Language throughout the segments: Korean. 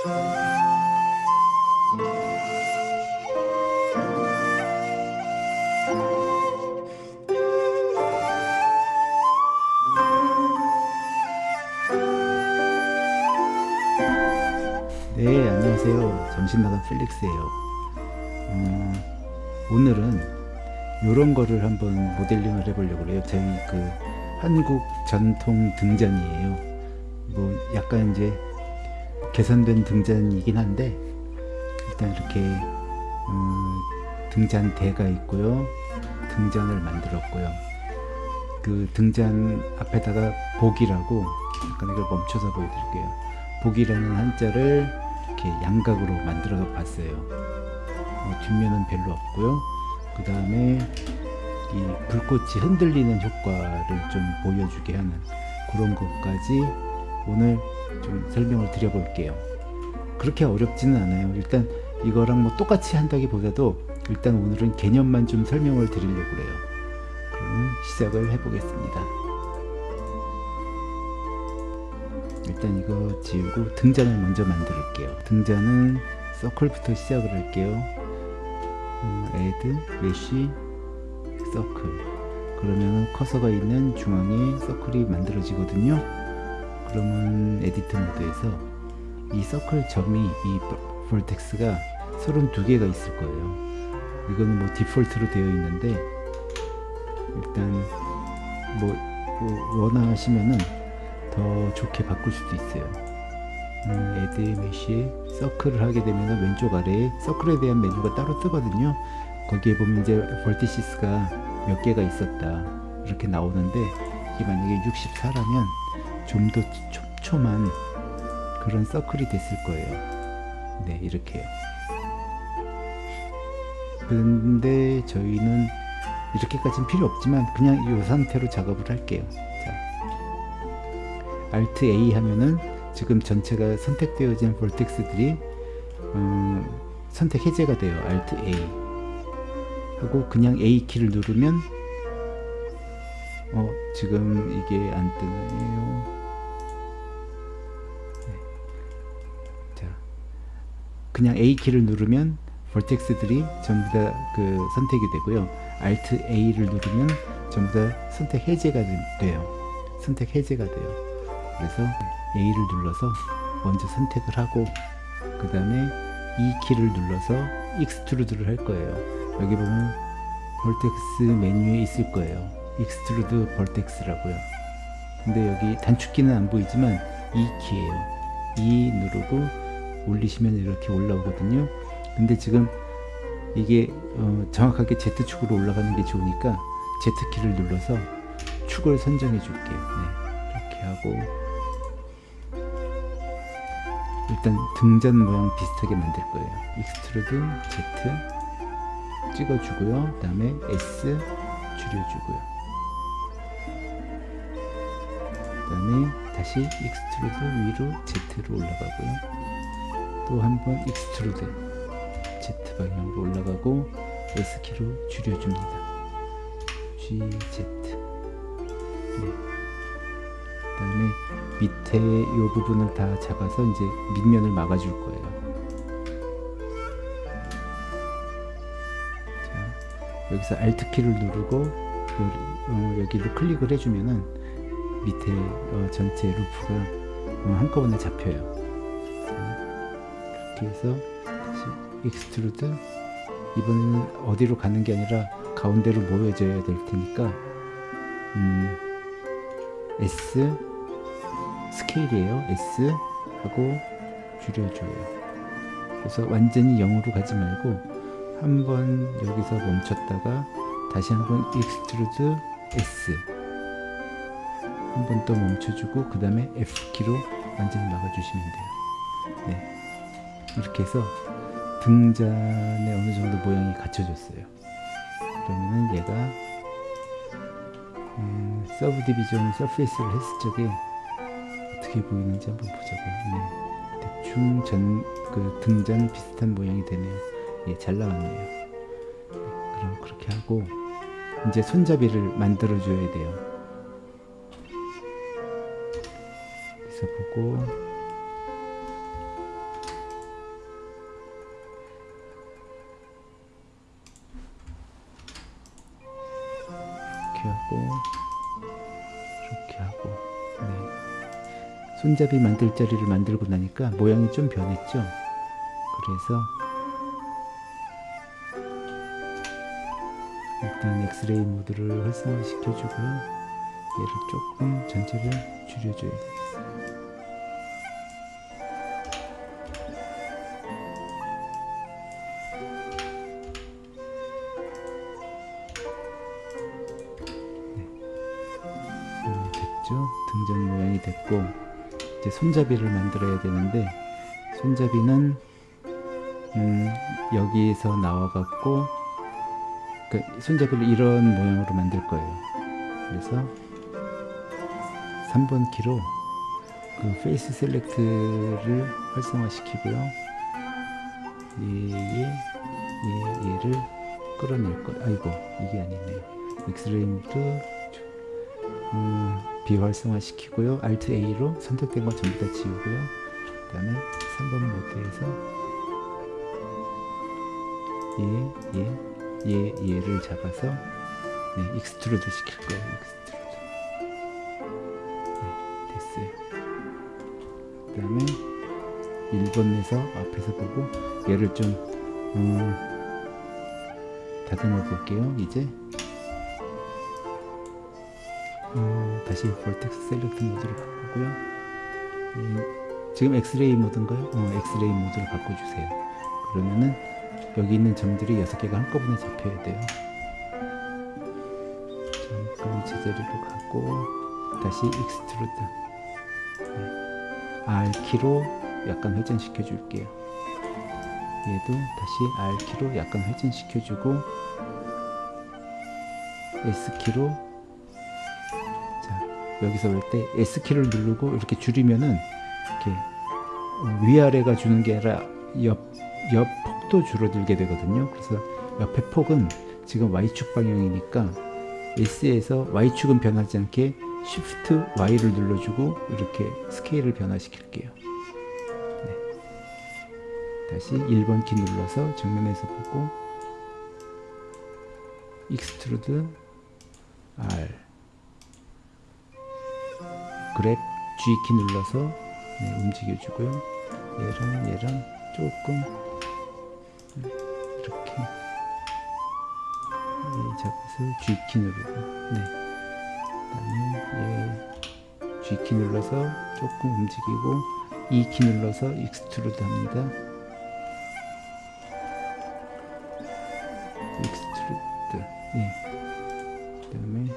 네 안녕하세요. 점심마당 필릭스예요. 음, 오늘은 이런 거를 한번 모델링을 해보려고 그래요. 저희 그 한국 전통 등잔이에요. 뭐 약간 이제 개선된 등잔이긴 한데 일단 이렇게 음, 등잔대가 있고요. 등잔을 만들었고요. 그 등잔 앞에다가 복이라고 잠깐 이걸 멈춰서 보여드릴게요. 복이라는 한자를 이렇게 양각으로 만들어서 봤어요. 어, 뒷면은 별로 없고요. 그 다음에 이 불꽃이 흔들리는 효과를 좀 보여주게 하는 그런 것까지 오늘 좀 설명을 드려 볼게요. 그렇게 어렵지는 않아요. 일단 이거랑 뭐 똑같이 한다기보다도 일단 오늘은 개념만 좀 설명을 드리려고 그래요. 그러면 시작을 해 보겠습니다. 일단 이거 지우고 등잔을 먼저 만들게요. 등잔은 circle부터 시작을 할게요. 음, add mesh circle 그러면 커서가 있는 중앙에 circle이 만들어지거든요 그러면 edit mode에서 이 서클 점이 이 vertex가 32개가 있을 거예요. 이거는 뭐 default로 되어 있는데 일단 뭐, 뭐 원하시면은 더 좋게 바꿀 수도 있어요. 음, add mesh에 circle을 하게 되면 왼쪽 아래에 circle에 대한 메뉴가 따로 뜨거든요. 거기에 보면 이제 vertices가 몇 개가 있었다. 이렇게 나오는데 이게 만약에 64라면 좀 더 촘촘한 그런 circle이 됐을 거예요. 네 이렇게요. 그런데 저희는 이렇게까지는 필요 없지만 그냥 이 상태로 작업을 할게요. 자, Alt A 하면은 지금 전체가 선택되어진 볼텍스들이 음, 선택 해제가 돼요. Alt A 하고 그냥 A 키를 누르면 어 지금 이게 안 뜨네요 그냥 A 키를 누르면 볼텍스들이 전부 다 그 선택이 되고요. Alt A를 누르면 전부 다 선택 해제가 돼요. 선택 해제가 돼요. 그래서 A를 눌러서 먼저 선택을 하고 그 다음에 E 키를 눌러서 extrude를 할 거예요. 여기 보면 vertex 메뉴에 있을 거예요. extrude vertex라고요. 근데 여기 단축키는 안 보이지만 E 키예요. E 누르고 올리시면 이렇게 올라오거든요. 근데 지금 이게 어, 정확하게 Z축으로 올라가는 게 좋으니까 Z키를 눌러서 축을 선정해 줄게요. 네, 이렇게 하고. 일단 등잔 모양 비슷하게 만들 거예요. extrude Z 찍어주고요. 그 다음에 S 줄여주고요. 그 다음에 다시 extrude 위로 Z로 올라가고요 또 한 번 extrude Z 방향으로 올라가고 S키로 줄여줍니다. GZ 네. 그 다음에 밑에 이 부분을 다 잡아서 이제 밑면을 막아줄 거예요. 자, 여기서 Alt키를 누르고 어, 여기를 클릭을 해주면은 밑에 어, 전체 루프가 어, 한꺼번에 잡혀요 해서 다시 extrude 이번에는 어디로 가는 게 아니라 가운데로 모여져야 될 테니까 음, S 스케일이에요. S 하고 줄여줘요. 그래서 완전히 0으로 가지 말고 한번 여기서 멈췄다가 다시 한번 extrude S 한번또 멈춰주고 그 다음에 F키로 완전히 막아주시면 돼요. 네. 이렇게 해서 등잔에 어느 정도 모양이 갖춰졌어요 그러면은 얘가 음, subdivision surface를 했을 적에 어떻게 보이는지 한번 보자고요. 네. 대충 전, 그 등잔 비슷한 모양이 되네요. 예, 잘 나왔네요. 네, 그럼 그렇게 하고 이제 손잡이를 만들어 줘야 돼요. 그래서 보고 손잡이 만들 자리를 만들고 나니까 모양이 좀 변했죠. 그래서 일단 엑스레이 모드를 활성화 시켜주고요. 얘를 조금 전체를 줄여줘야 되겠어요 음, 됐죠? 등장 모양이 됐고 이제 손잡이를 만들어야 되는데 손잡이는 음, 여기에서 나와갖고 그 손잡이를 이런 모양으로 만들 거예요. 그래서 3번 키로 그 face select를 활성화시키고요. 얘, 얘, 얘, 얘를 끌어낼 거. 아이고 이게 아니네요. 엑스레이 모드 음, 비활성화 시키고요. Alt A로 선택된 거 전부 다 지우고요. 그 다음에 3번 모드에서 얘, 얘, 얘, 얘를 잡아서 네, extrude 시킬 거예요. extrude. 네, 됐어요. 그 다음에 1번에서 앞에서 보고 얘를 좀 음, 다듬어 볼게요. 이제 어, 다시 vertex select 모드로 바꾸고요. 음, 지금 엑스레이 모드인가요? 어, 엑스레이 모드로 바꿔주세요. 그러면은 여기 있는 점들이 6개가 한꺼번에 잡혀야 돼요. 잠깐 제자리로 가고 다시 extrude 네. R키로 약간 회전시켜 줄게요. 얘도 다시 R키로 약간 회전시켜 주고 S키로 자 여기서 볼때 S키를 누르고 이렇게 줄이면은 이렇게 어, 위아래가 주는 게 아니라 옆, 옆 폭도 줄어들게 되거든요. 그래서 옆에 폭은 지금 Y축 방향이니까 S에서 Y축은 변하지 않게 Shift Y를 눌러주고 이렇게 스케일을 변화시킬게요. 네. 다시 1번 키 눌러서 정면에서 보고 extrude R grab G키 눌러서 네, 움직여주고요. 얘랑 얘랑 조금 네, 이렇게 네, 잡아서 G키 누르고 네. 그다음에 얘 G키 눌러서 조금 움직이고 E키 눌러서 extrude 합니다. extrude 예. 그 다음에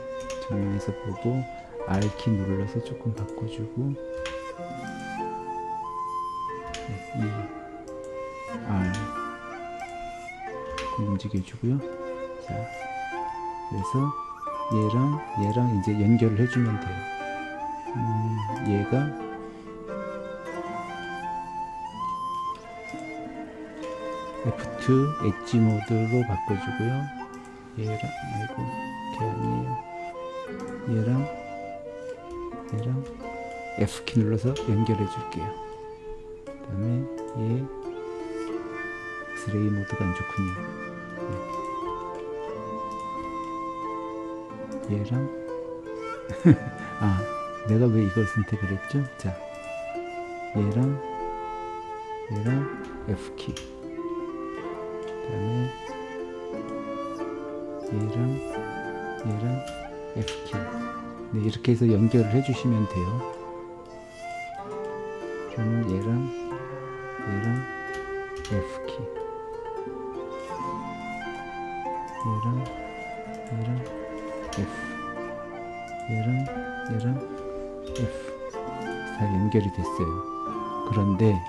정면에서 보고 R키 눌러서 조금 바꿔주고 네, E R 조금 움직여주고요. 자, 그래서 얘랑 얘랑 이제 연결을 해주면 돼요. 음, 얘가 F2 엣지 모드로 바꿔주고요. 얘랑 아이고 걔 아니에요. 얘랑 얘랑 F키 눌러서 연결해 줄게요. 그 다음에 얘 엑스레이 모드가 안 좋군요. 네. 얘랑 아 내가 왜 이걸 선택을 했죠? 자 얘랑 얘랑 F키 그 다음에 얘랑 얘랑 F키 네, 이렇게 해서 연결을 해주시면 돼요. 저는 얘랑 얘랑 F키 얘랑 얘랑 F 얘랑 얘랑 F 다 연결이 됐어요. 그런데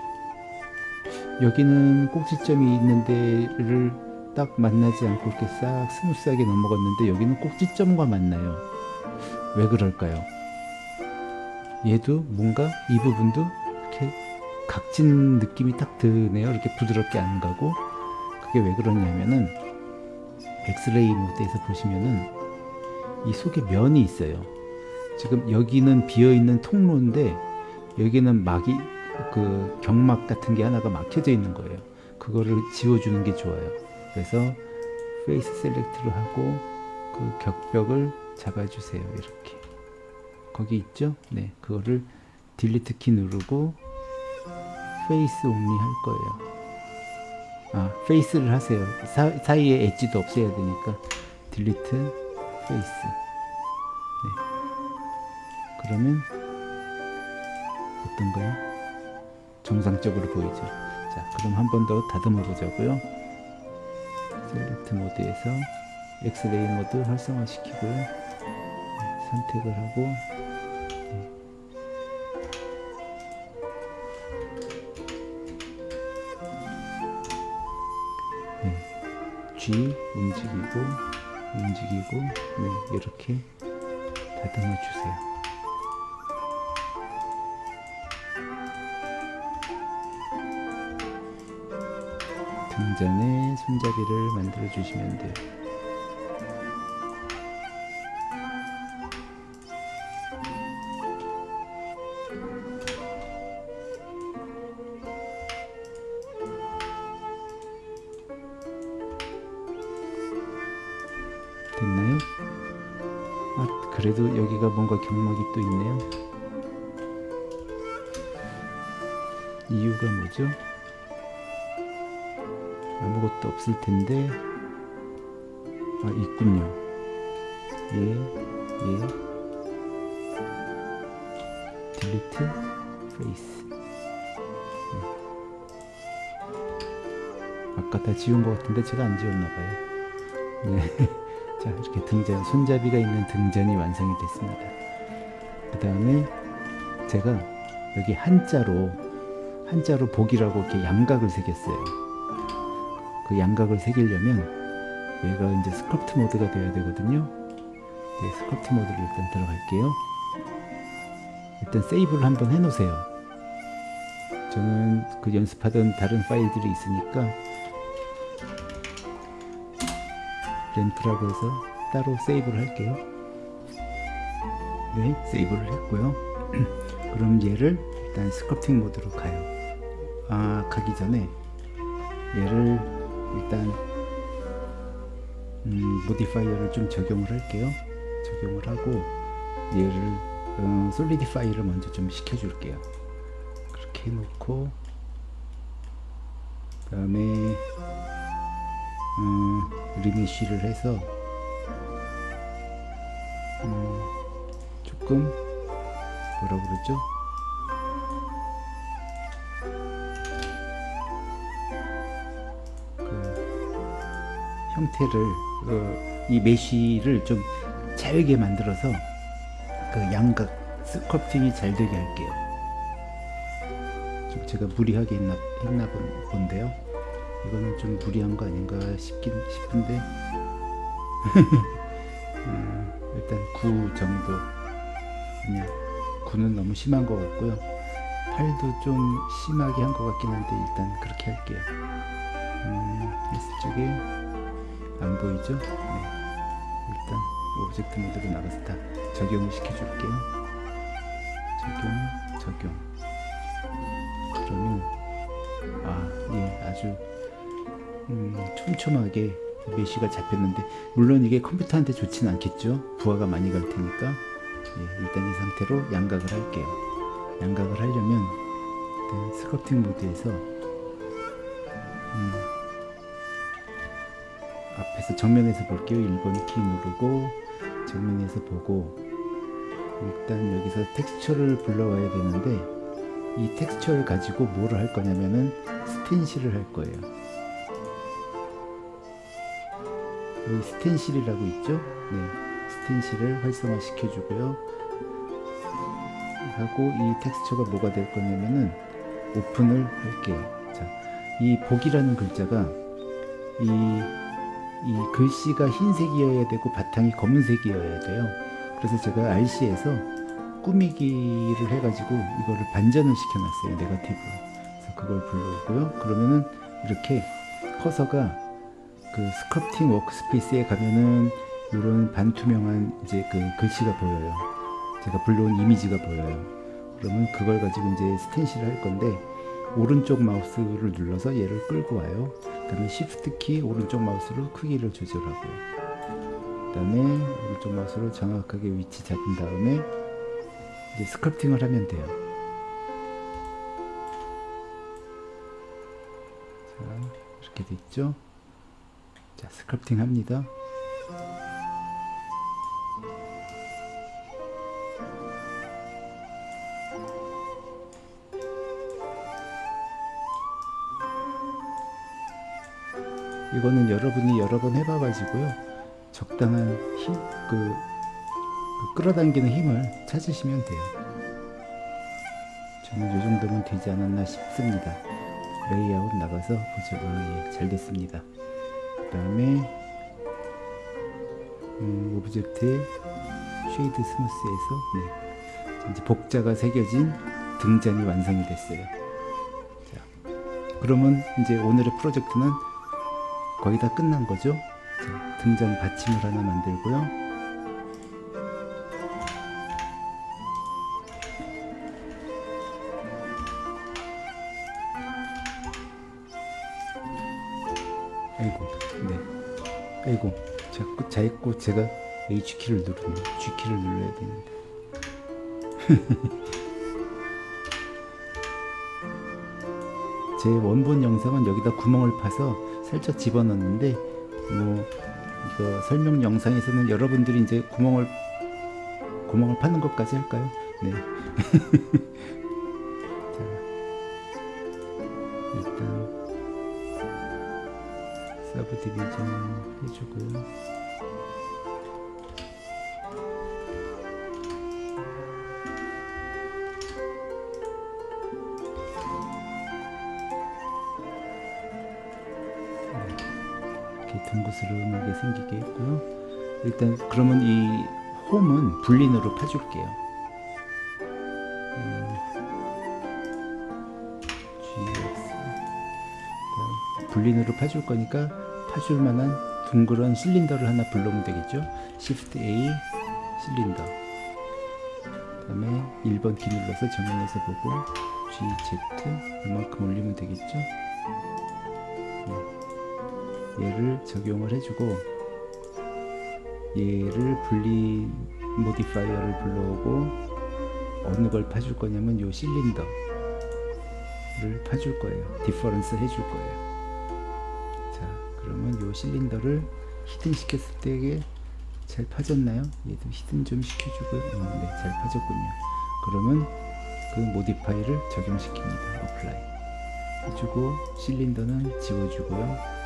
여기는 꼭지점이 있는 데를 딱 만나지 않고 이렇게 싹 smooth하게 넘어갔는데 여기는 꼭지점과 만나요. 왜 그럴까요? 얘도 뭔가 이 부분도 이렇게 각진 느낌이 딱 드네요. 이렇게 부드럽게 안 가고 그게 왜 그러냐면은 엑스레이 모드에서 보시면은 이 속에 면이 있어요. 지금 여기는 비어 있는 통로인데 여기는 막이 그 경막 같은 게 하나가 막혀져 있는 거예요. 그거를 지워주는 게 좋아요. 그래서 face select를 하고 그 격벽을 잡아주세요. 이렇게. 거기 있죠? 네, 그거를 delete 키 누르고 face only 할 거예요. 아, face를 하세요. 사, 사이에 엣지도 없애야 되니까 delete face. 네. 그러면 어떤가요? 정상적으로 보이죠? 자, 그럼 한 번 더 다듬어 보자고요. select 모드에서 엑스레이 모드 활성화 시키고요. 네, 선택을 하고 G 움직이고 움직이고 네, 이렇게 다듬어 주세요. 등잔에 손잡이를 만들어 주시면 돼요. 그래도 여기가 뭔가 경막이 또 있네요. 이유가 뭐죠? 아무것도 없을 텐데, 아, 있군요. 예, 예. delete face. 네. 아까 다 지운 것 같은데 제가 안 지웠나봐요. 네. 자, 이렇게 등잔, 손잡이가 있는 등잔이 완성이 됐습니다. 그 다음에 제가 여기 한자로, 한자로 복이라고 이렇게 양각을 새겼어요. 그 양각을 새기려면 얘가 이제 sculpt 모드가 돼야 되거든요. 네, sculpt 모드를 일단 들어갈게요. 일단 세이브를 한번 해 놓으세요. 저는 그 연습하던 다른 파일들이 있으니까 램프라고 해서 따로 세이브를 할게요. 네, 세이브를 했고요. 그럼 얘를 일단 sculpting 모드로 가요. 아, 가기 전에 얘를 일단 음, modifier를 좀 적용을 할게요. 적용을 하고 얘를 음, solidify를 먼저 좀 시켜줄게요. 그렇게 해놓고 그 다음에 음, 리미쉬를 해서 음, 조금 뭐라 그러죠? 그 형태를 어, 이 메쉬를 좀 잘게 만들어서 그 양각 스컬프팅이 잘 되게 할게요. 좀 제가 무리하게 했나, 했나 본- 본데요. 이거는 좀 무리한 거 아닌가 싶긴 싶은데. 음, 일단 9 정도. 아니야 9는 너무 심한 것 같고요. 8도 좀 심하게 한 것 같긴 한데 일단 그렇게 할게요. 음, S 쪽에 안 보이죠? 네. 일단 object 모드로 나가서 다 적용을 시켜줄게요. 적용 적용. 그러면 아예 아주 음, 촘촘하게 메쉬가 잡혔는데 물론 이게 컴퓨터한테 좋지는 않겠죠? 부하가 많이 갈 테니까. 예, 일단 이 상태로 양각을 할게요. 양각을 하려면 일단 스커팅 모드에서 음, 앞에서 정면에서 볼게요. 1번 키 누르고 정면에서 보고 일단 여기서 texture를 불러와야 되는데 이 texture를 가지고 뭐를 할 거냐면은 스텐실을 할 거예요 여기 스텐실이라고 있죠? 네, 스텐실을 활성화 시켜주고요. 하고 이 텍스처가 뭐가 될 거냐면은 오픈을 할게요. 자, 이 복이라는 글자가 이, 이 글씨가 흰색이어야 되고 바탕이 검은색이어야 돼요. 그래서 제가 알씨에서 꾸미기를 해가지고 이거를 반전을 시켜놨어요. 네거티브. 그래서 그걸 불러오고요. 그러면은 이렇게 커서가 그 sculpting workspace에 가면은 이런 반투명한 이제 그 글씨가 보여요. 제가 불러온 이미지가 보여요. 그러면 그걸 가지고 이제 스텐실을 할 건데 오른쪽 마우스를 눌러서 얘를 끌고 와요. 그 다음에 Shift 키 오른쪽 마우스로 크기를 조절하고요. 그 다음에 오른쪽 마우스로 정확하게 위치 잡은 다음에 이제 스컬프팅을 하면 돼요. 자, 이렇게 됐죠? 자, 스컬프팅 합니다. 이거는 여러분이 여러 번 해봐가지고요 적당한 힘, 그, 그 끌어당기는 힘을 찾으시면 돼요. 저는 이 정도면 되지 않았나 싶습니다. 레이아웃 나가서 보죠. 아, 예, 잘 됐습니다. 그 다음에 음, object의 shade smooth에서 네, 이제 복자가 새겨진 등잔이 완성이 됐어요. 자, 그러면 이제 오늘의 프로젝트는 거의 다 끝난 거죠. 자, 등잔 받침을 하나 만들고요. 자꾸 제가 H키를 누르네. G키를 눌러야 되는데. 제 원본 영상은 여기다 구멍을 파서 살짝 집어넣는데 뭐 이거 설명 영상에서는 여러분들이 이제 구멍을 구멍을 파는 것까지 할까요? 네. 자, 일단 subdivision 해주고요. 둥그스름하게 생기게 했고요. 일단 그러면 이 홈은 불린으로 파줄게요. 음, GX 불린으로 파줄 거니까 파줄 만한 둥그런 실린더를 하나 불러오면 되겠죠. Shift A 실린더. 그 다음에 1번 키 눌러서 정면에서 보고 GZ 이만큼 올리면 되겠죠. 얘를 적용을 해주고 얘를 Boolean modifier를 불러오고 어느 걸 파줄 거냐면 요 실린더를 파줄 거예요. difference 해줄 거예요. 자 그러면 요 실린더를 hidden 시켰을 때 이게 잘 파졌나요? 얘도 hidden 좀 시켜주고요 어, 네잘 파졌군요. 그러면 그 modifier를 적용시킵니다. apply 해주고 실린더는 지워주고요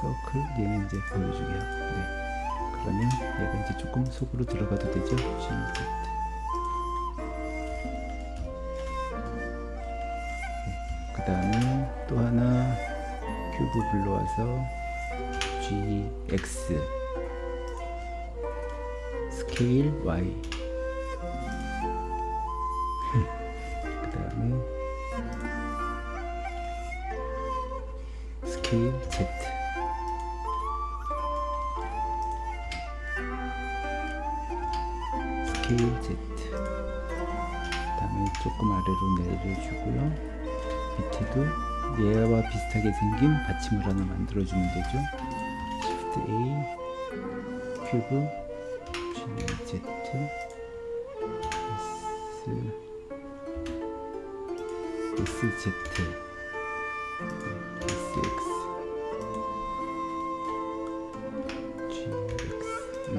서클 얘는 이제 보여주게요. 네. 그러면 얘가 이제 조금 속으로 들어가도 되죠. GZ. 네. 그 다음에 또 하나 큐브 불러와서 GX scale Y 받침을 하나 만들어주면 되죠 Shift A 큐브 G Z S SZ 네, SX GX 네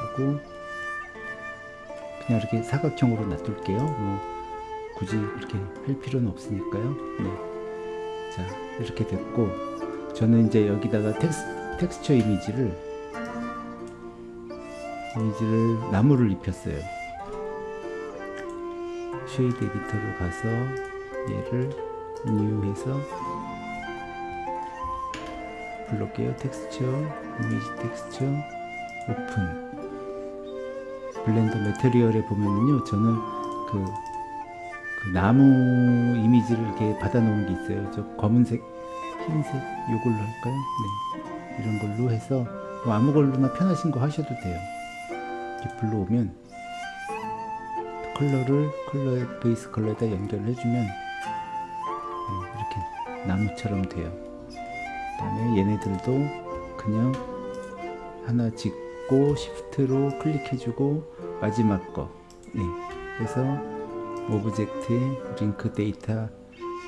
하고 그냥 이렇게 사각형으로 놔둘게요. 뭐 굳이 그렇게 할 필요는 없으니까요. 네. 자 이렇게 됐고 저는 이제 여기다가 텍스, 텍스처 이미지를 이미지를 나무를 입혔어요. shade editor로 가서 얘를 new 해서 불러게요. texture image texture open Blender material에 보면은요 저는 그, 그 나무 이미지를 이렇게 받아 놓은 게 있어요. 저 검은색 흰색 요걸로 할까요? 네. 이런 걸로 해서 뭐 아무 걸로나 편하신 거 하셔도 돼요. 이렇게 불러오면 color를 color의 base color에다 연결을 해주면 네, 이렇게 나무처럼 돼요. 그 다음에 얘네들도 그냥 하나 짓고 Shift로 클릭해주고 마지막 거. 네. 그래서 object에 link data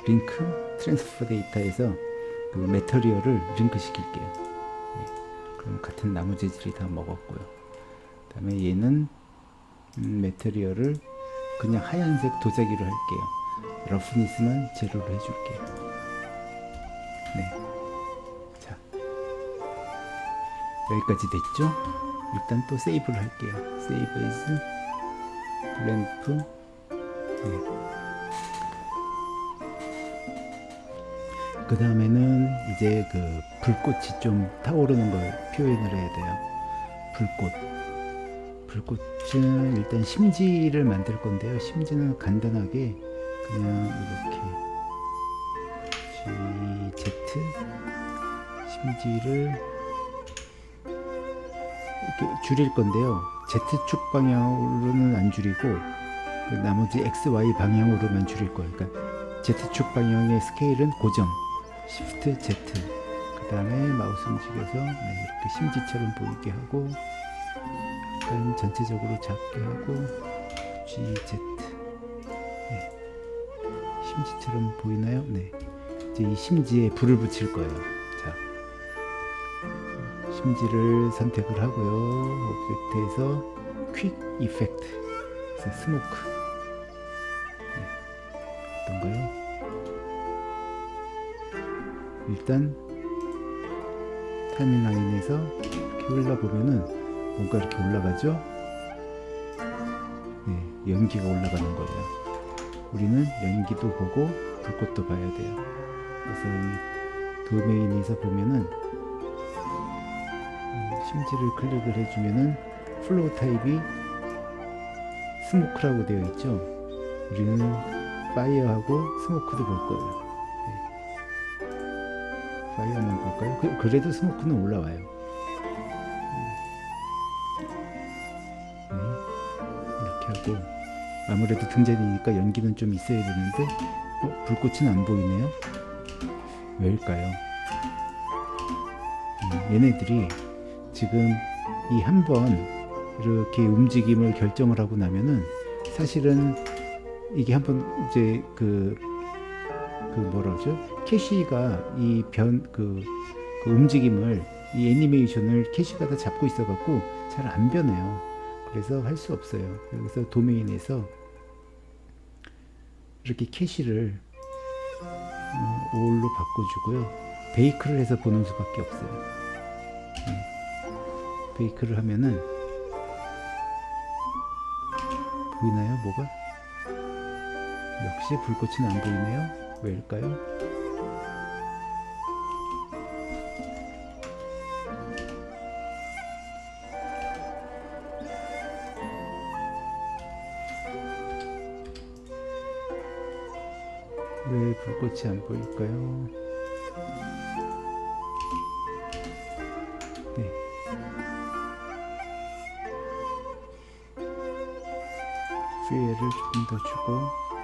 link transfer data에서 그 material을 링크 시킬게요 네. 그럼 같은 나무 재질이 다 먹었고요 그 다음에 얘는 음, material을 그냥 하얀색 도자기로 할게요 roughness만 제로로 해줄게요 네. 자 여기까지 됐죠? 일단 또 세이브를 할게요. 세이브 as 램프 네. 그 다음에는 이제 그 불꽃이 좀 타오르는 걸 표현을 해야 돼요. 불꽃. 불꽃은 일단 심지를 만들 건데요. 심지는 간단하게 그냥 이렇게 G, Z 심지를 이렇게 줄일 건데요. Z축 방향으로는 안 줄이고 그 나머지 X, Y 방향으로만 줄일 거예요. 그러니까 Z축 방향의 스케일은 고정. Shift Z. 그 다음에 마우스 움직여서 네, 이렇게 심지처럼 보이게 하고 약간 전체적으로 작게 하고 GZ. 네. 심지처럼 보이나요? 네. 이제 이 심지에 불을 붙일 거예요. 자. 심지를 선택을 하고요. object에서 quick effect smoke 일단 timeline에서 이렇게 흘러보면은 뭔가 이렇게 올라가죠? 네, 연기가 올라가는 거예요. 우리는 연기도 보고 불꽃도 봐야 돼요. 그래서 이 도메인에서 보면은 심지를 클릭을 해주면은 flow type이 smoke라고 되어 있죠. 우리는 fire하고 smoke도 볼 거예요. 볼까요? 그, 래도 스모크는 올라와요. 네. 이렇게 하고 아무래도 등잔이니까 연기는 좀 있어야 되는데 어, 불꽃은 안 보이네요. 왜일까요? 음, 얘네들이 지금 이 한 번 이렇게 움직임을 결정을 하고 나면은 사실은 이게 한번 이제 그, 그 뭐라 그러죠? 캐시가 이 변, 그, 그 움직임을 이 애니메이션을 캐시가 다 잡고 있어 갖고 잘 안 변해요. 그래서 할 수 없어요. 그래서 도메인에서 이렇게 캐시를 어, 5로 바꿔주고요. 베이크를 해서 보는 수밖에 없어요. 베이크를 하면은 보이나요 뭐가? 역시 불꽃은 안 보이네요 왜일까요? 왜 불꽃이 안 보일까요? 네. 피해를 조금 더 주고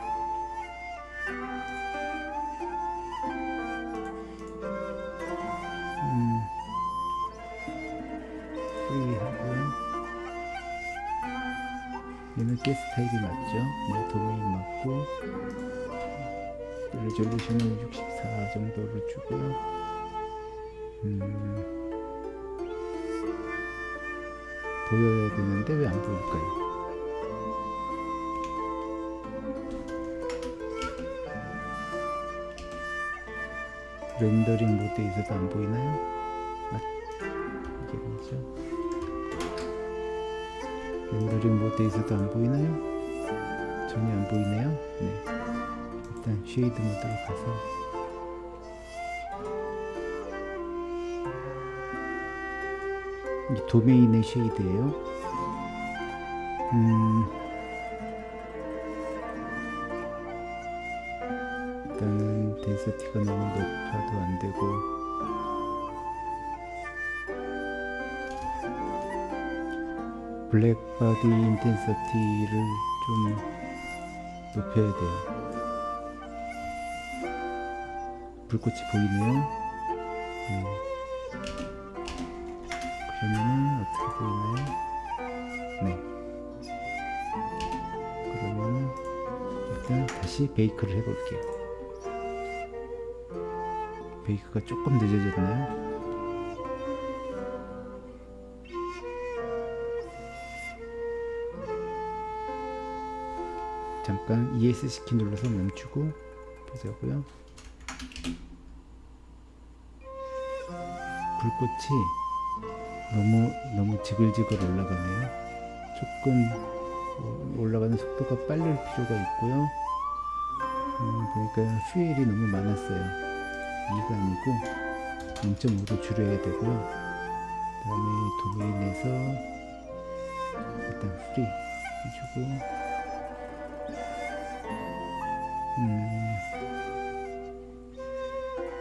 모드에서도 안 보이나요? 전혀 안 보이네요. 네. 일단 shade mode로 가서 이 도메인의 shade예요. 음, 일단은 density가 너무 높아도 안 되고 black body intensity를 좀 높여야 돼요. 불꽃이 보이네요. 음. 그러면은 어떻게 보이나요? 네. 그러면은 일단 다시 bake를 해볼게요. bake가 조금 늦어졌나요? 잠깐 ES 키 눌러서 멈추고 보자고요. 불꽃이 너무 너무 지글지글 올라가네요. 조금 올라가는 속도가 빠를 필요가 있고요. 음, 보니까 퓨엘이 너무 많았어요. 2가 아니고 0.5로 줄여야 되고요. 그 다음에 도메인에서 일단 free 해주고 음,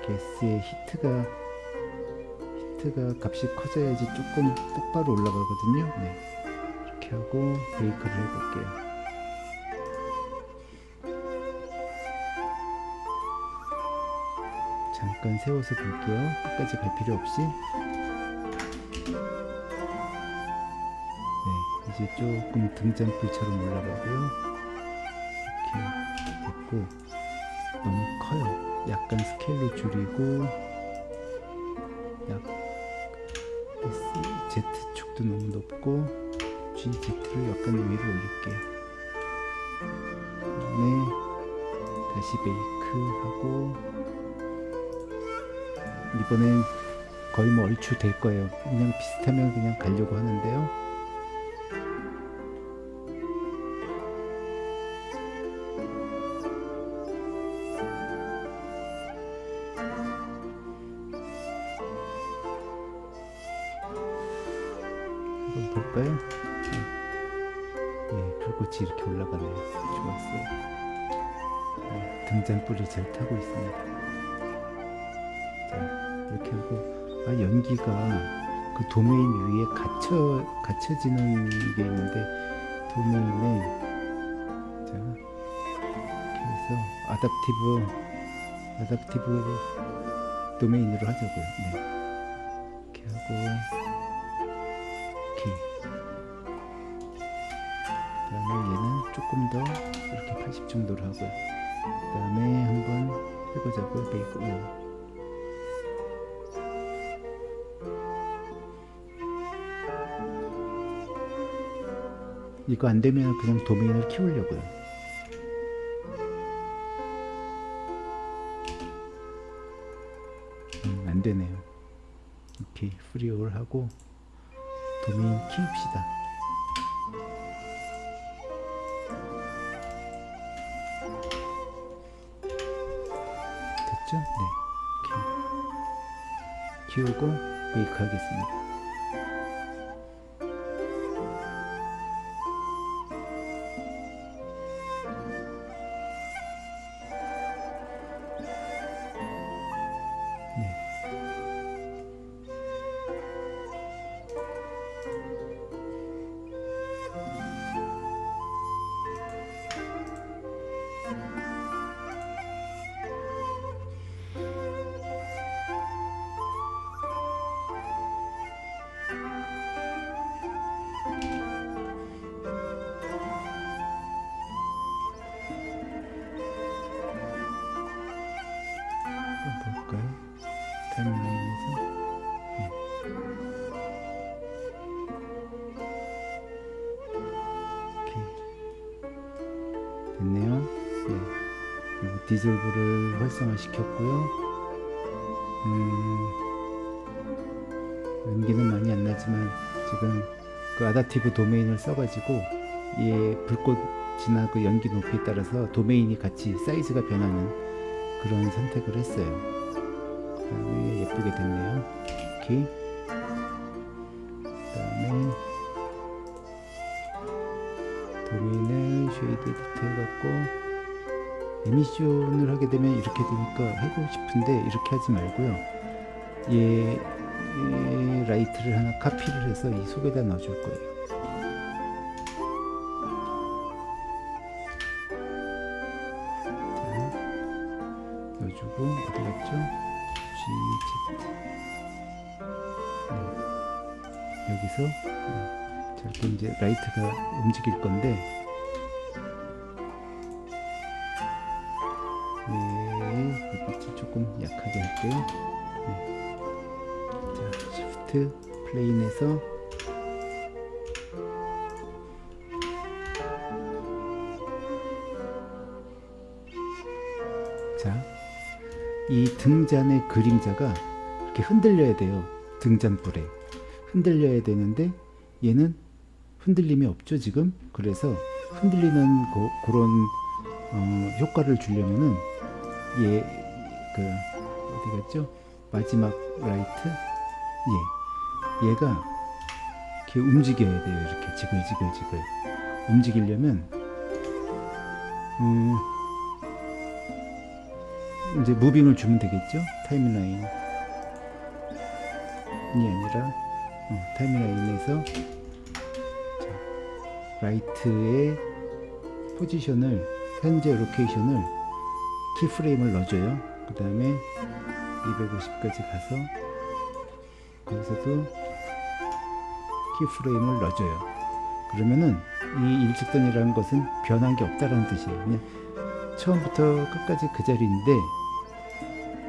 gas의 heat가 heat가 값이 커져야지 조금 똑바로 올라가거든요. 네. 이렇게 하고 bake를 해볼게요. 잠깐 세워서 볼게요. 끝까지 갈 필요 없이. 네, 이제 조금 등잔불처럼 올라가고요. 됐고 너무 커요. 약간 스케일로 줄이고 약 Z축도 너무 높고 GZ를 약간 위로 올릴게요. 네, 다시 베이크 하고 이번엔 거의 뭐 얼추 될 거예요. 그냥 비슷하면 그냥 가려고 하는데요. 아답티브 아답티브 도메인으로 하자고요. 네. 이렇게 하고 오케이. 그다음에 얘는 조금 더 이렇게 80 정도로 하고요. 그 다음에 한번 해보자고요. 베이크 오. 이거 안 되면 그냥 도메인을 키우려고요. 되네요. 이렇게 프리올 하고 도메인 키웁시다. 됐죠? 네. 이렇게 키우고 메이크 하겠습니다. 디졸브를 활성화 시켰고요. 음, 연기는 많이 안 나지만 지금 그 아다티브 도메인을 써가지고 얘 불꽃이나 그 연기 높이에 따라서 도메인이 같이 사이즈가 변하는 그런 선택을 했어요. 그 다음에 예쁘게 됐네요. 오케이. 그 다음에 도메인을 shade edit 해갖고 emission을 하게 되면 이렇게 되니까 하고 싶은데 이렇게 하지 말고요. 얘, 얘 라이트를 하나 카피를 해서 이 속에다 넣어줄 거예요. 자, 넣어주고 어디 갔죠? GZ 네. 여기서 네, 저렇게 이제 라이트가 움직일 건데 할게요. 네. 자, shift plane에서 자, 이 등잔의 그림자가 이렇게 흔들려야 돼요. 등잔불에 흔들려야 되는데 얘는 흔들림이 없죠 지금. 그래서 흔들리는 고, 그런 어, 효과를 주려면은 얘그 갔죠? 마지막 라이트 얘 얘가 이렇게 움직여야 돼요. 이렇게 지글지글지글 움직이려면 음, 이제 moving을 주면 되겠죠? timeline 이 아니라 어, timeline에서 자, 라이트의 포지션을 현재 location을 keyframe을 넣어줘요. 그 다음에 250까지 가서 거기서도 keyframe을 넣어줘요. 그러면은 이 일직선이라는 것은 변한 게 없다라는 뜻이에요. 그냥 처음부터 끝까지 그 자리인데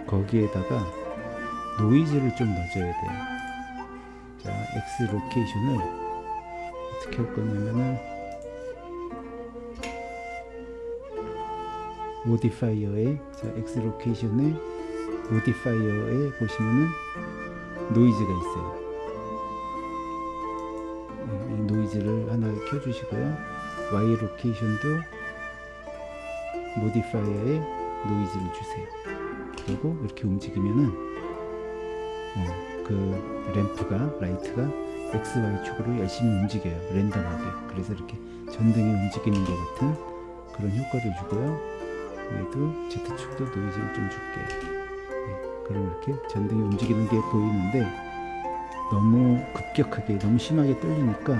거기에다가 노이즈를 좀 넣어줘야 돼요. 자, X 로케이션을 어떻게 할 거냐면은 modifier에 자, X 로케이션에 모디파이어에 보시면은 노이즈가 있어요. 네, 이 노이즈를 하나 켜주시고요. Y 로케이션도 모디파이어에 노이즈를 주세요. 그리고 이렇게 움직이면은 어, 그 램프가 라이트가 X, Y 축으로 열심히 움직여요. 랜덤하게. 그래서 이렇게 전등이 움직이는 것 같은 그런 효과를 주고요. 여기도 Z축도 노이즈를 좀 줄게요. 네, 그럼 이렇게 전등이 움직이는 게 보이는데 너무 급격하게 너무 심하게 떨리니까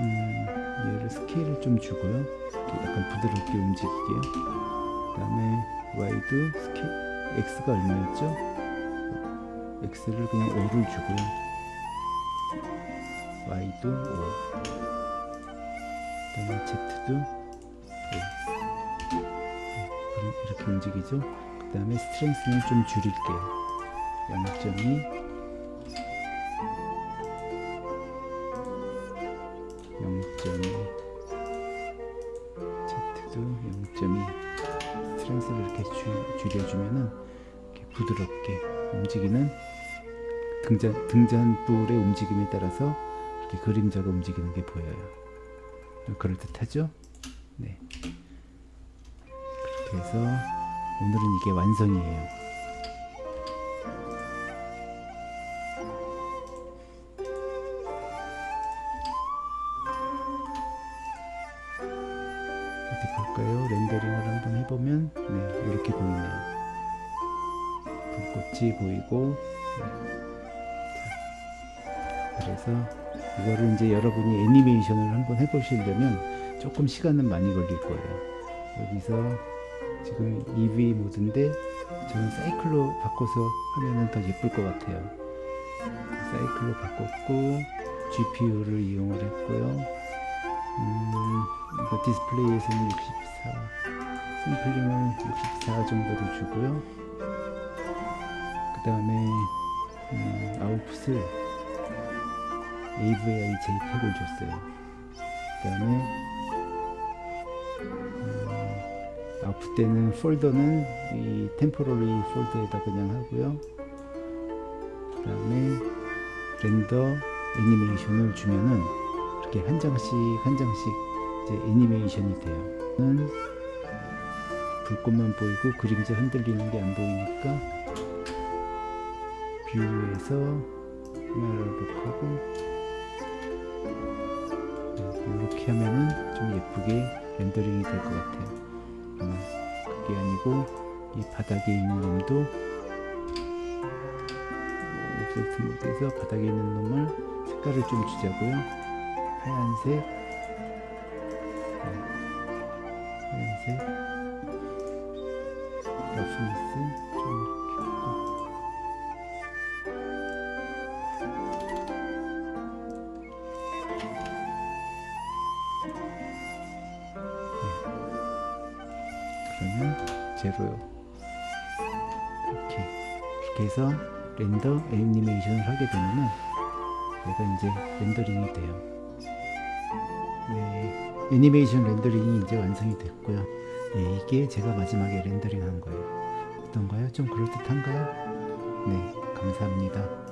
음, 얘를 스케일을 좀 주고요. 약간 부드럽게 움직이게요. 그 다음에 Y도 스케일 X가 얼마였죠? X를 그냥 5를 주고요. Y도 5. 그 다음에 Z도 5. 그럼 이렇게 움직이죠. 그 다음에 스트렝스는 좀 줄일게요. 0.2 0.2 Z도 0.2 스트렝스를 이렇게 줄, 줄여주면은 이렇게 부드럽게 움직이는 등잔, 등잔불의 움직임에 따라서 이렇게 그림자가 움직이는 게 보여요. 그럴듯하죠? 네. 그렇게 해서 오늘은 이게 완성이에요. 어디 볼까요? 렌더링을 한번 해보면 네, 이렇게 보이네요. 불꽃이 보이고 네. 자, 그래서 이거를 이제 여러분이 애니메이션을 한번 해보시려면 조금 시간은 많이 걸릴 거예요. 여기서 지금 EV 모드인데 저는 사이클로 바꿔서 하면은 더 예쁠 것 같아요. 사이클로 바꿨고 GPU를 이용을 했고요. 음, 이거 디스플레이에서는 64, 샘플링을 64 정도로 주고요. 그 다음에 음, 아웃풋을 AVI JPEG을 줬어요. 그 다음에 아웃풋 때는 폴더는 이 템포러리 폴더에다 그냥 하고요. 그 다음에 렌더 애니메이션을 주면은 이렇게 한 장씩 한 장씩 이제 애니메이션이 돼요. 는 불꽃만 보이고 그림자 흔들리는 게 안 보이니까 뷰에서 카메라를 하고 이렇게 하면은 좀 예쁘게 렌더링이 될 것 같아요. 아마 그게 아니고 이 바닥에 있는 놈도 옵셋 모드에서 바닥에 있는 놈을 색깔을 좀 주자고요. 하얀색 하게 되면은 얘가 이제 렌더링이 돼요. 네, 애니메이션 렌더링이 이제 완성이 됐고요. 네, 이게 제가 마지막에 렌더링 한 거예요. 어떤가요? 좀 그럴듯한가요? 네, 감사합니다.